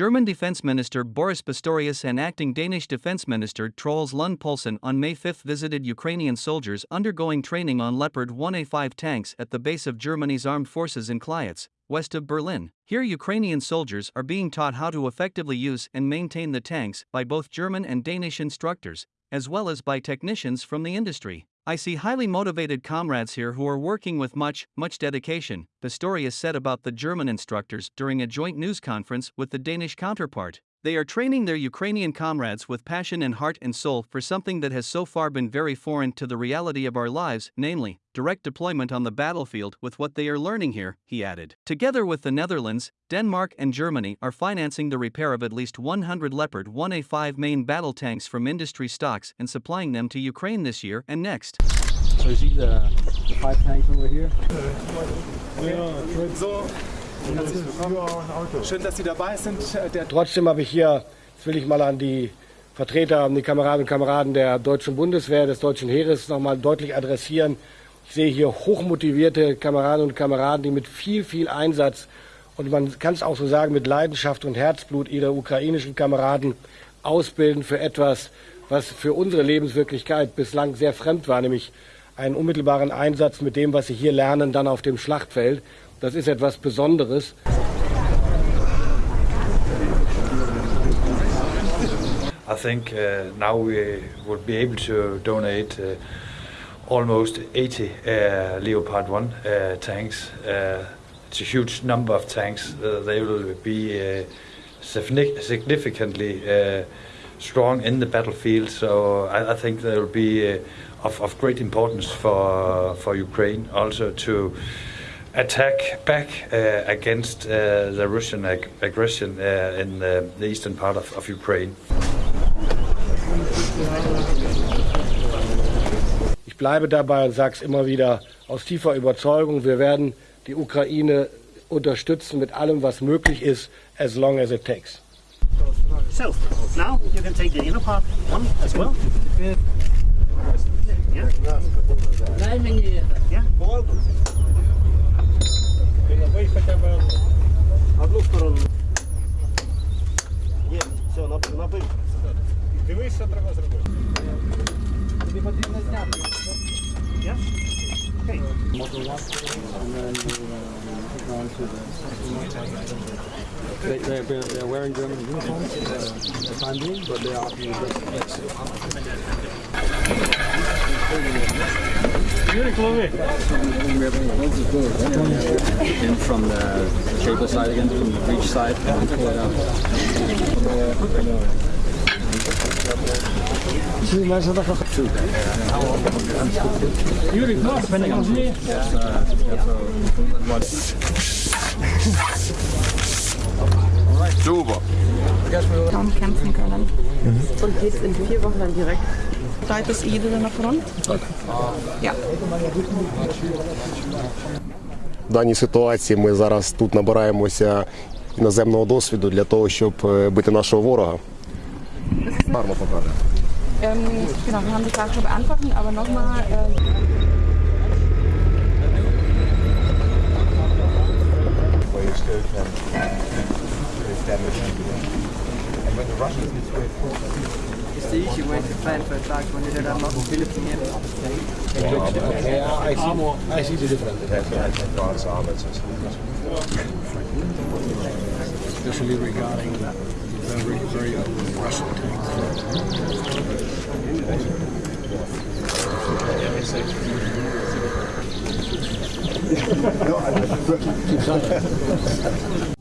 German Defense Minister Boris Pistorius and acting Danish Defense Minister Troels Lund Poulsen on May 5 visited Ukrainian soldiers undergoing training on Leopard 1A5 tanks at the base of Germany's armed forces in Klietz, west of Berlin. Here, Ukrainian soldiers are being taught how to effectively use and maintain the tanks by both German and Danish instructors, as well as by technicians from the industry. I see highly motivated comrades here who are working with much, much dedication, Pistorius said about the German instructors during a joint news conference with the Danish counterpart. They are training their Ukrainian comrades with passion and heart and soul for something that has so far been very foreign to the reality of our lives, namely, direct deployment on the battlefield with what they are learning here, he added. Together with the Netherlands, Denmark, and Germany are financing the repair of at least 100 Leopard 1A5 main battle tanks from industry stocks and supplying them to Ukraine this year and next. So you see the, the five tanks over here? So, herzlich willkommen. Schön, dass Sie dabei sind. Der Trotzdem habe ich hier, das will ich mal an die Vertreter, an die Kameradinnen und Kameraden der deutschen Bundeswehr, des deutschen Heeres nochmal deutlich adressieren. Ich sehe hier hochmotivierte Kameradinnen und Kameraden, die mit viel, viel Einsatz und man kann es auch so sagen, mit Leidenschaft und Herzblut ihre ukrainischen Kameraden ausbilden für etwas, was für unsere Lebenswirklichkeit bislang sehr fremd war, nämlich einen unmittelbaren Einsatz mit dem, was sie hier lernen, dann auf dem Schlachtfeld. Das ist etwas Besonderes. I think uh, now we will be able to donate uh, almost 80 uh, Leopard 1 uh, tanks. Uh, it's a huge number of tanks. Uh, they will be significantly strong in the battlefield, so I, I think they will be of, of great importance for, for Ukraine also to attack back uh, against uh, the Russian ag- aggression uh, in the, eastern part of, of Ukraine. Ich bleibe dabei und sage es immer wieder aus tiefer Überzeugung, wir werden die Ukraine unterstützen mit allem, was möglich ist, as long as it takes. So, now you can take the inner part one as well. Yeah. Yeah. Одну сторону. Є, все, набив. Дивись, що треба зробити. Тобі потрібно зняти. Okay. They, they're, they're wearing German uniforms uh, the time being, but they are being In from the shaper side again, from the beach side, and pull it out. Zie je, maar ze dachten goed. Jullie knap, ben ik aan Super. Kaum kämpfen können. Und geht's in vier Wochen dan direct. Дайте їдете на фронт? Так. Ja. В даній ситуації ми зараз тут набираємося іноземного досвіду для того, щоб е, бити нашого ворога. Гарно покаже. Ähm, genau, wir haben die Frage schon beantwortet, aber nochmal. Äh, It's the easy way to plan for attacks when you don't have lot of military in. Yeah, I see, I see the difference. Especially regarding very, very old Russian tanks.